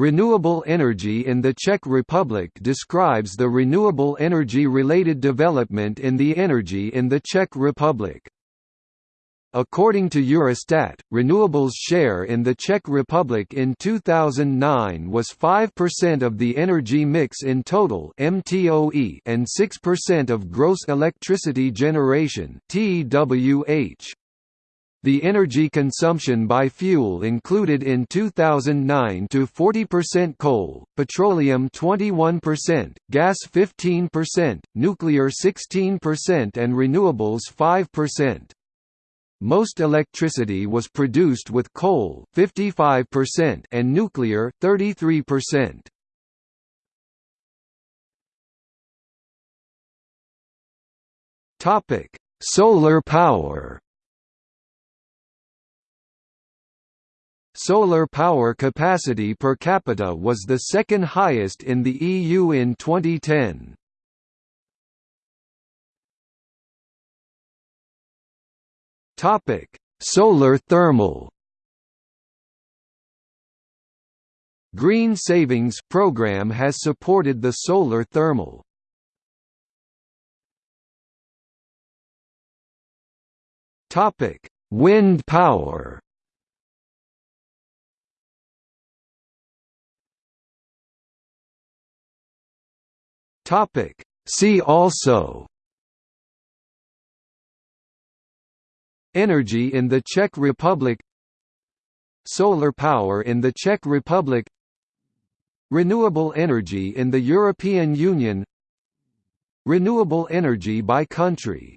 Renewable energy in the Czech Republic describes the renewable energy-related development in the energy in the Czech Republic. According to Eurostat, renewables share in the Czech Republic in 2009 was 5% of the energy mix in total (MTOE) and 6% of gross electricity generation (TWH). The energy consumption by fuel included in 2009 to 40% coal, petroleum 21%, gas 15%, nuclear 16% and renewables 5%. Most electricity was produced with coal 55% and nuclear 33%. Topic: Solar power. Solar power capacity per capita was the second highest in the EU in 2010. Topic: Solar thermal. Green Savings program has supported the solar thermal. Topic: Wind power. Topic: See also Energy in the Czech Republic Solar power in the Czech Republic Renewable energy in the European Union Renewable energy by country